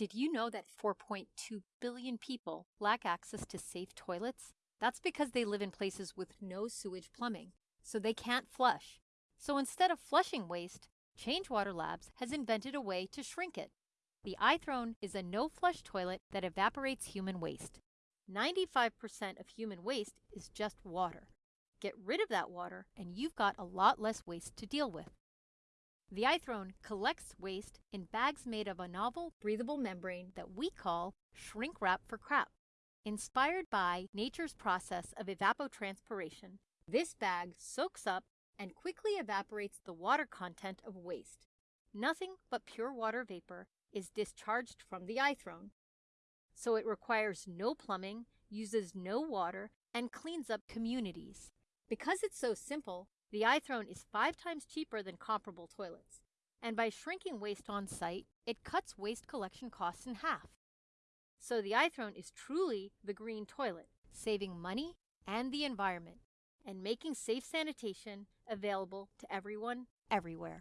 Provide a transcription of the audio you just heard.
Did you know that 4.2 billion people lack access to safe toilets? That's because they live in places with no sewage plumbing, so they can't flush. So instead of flushing waste, Change Water Labs has invented a way to shrink it. The iThrone is a no-flush toilet that evaporates human waste. 95% of human waste is just water. Get rid of that water and you've got a lot less waste to deal with. The iThrone collects waste in bags made of a novel breathable membrane that we call shrink wrap for crap. Inspired by nature's process of evapotranspiration, this bag soaks up and quickly evaporates the water content of waste. Nothing but pure water vapor is discharged from the iThrone. So it requires no plumbing, uses no water, and cleans up communities. Because it's so simple, the iThrone is five times cheaper than comparable toilets, and by shrinking waste on site, it cuts waste collection costs in half. So the iThrone is truly the green toilet, saving money and the environment, and making safe sanitation available to everyone, everywhere.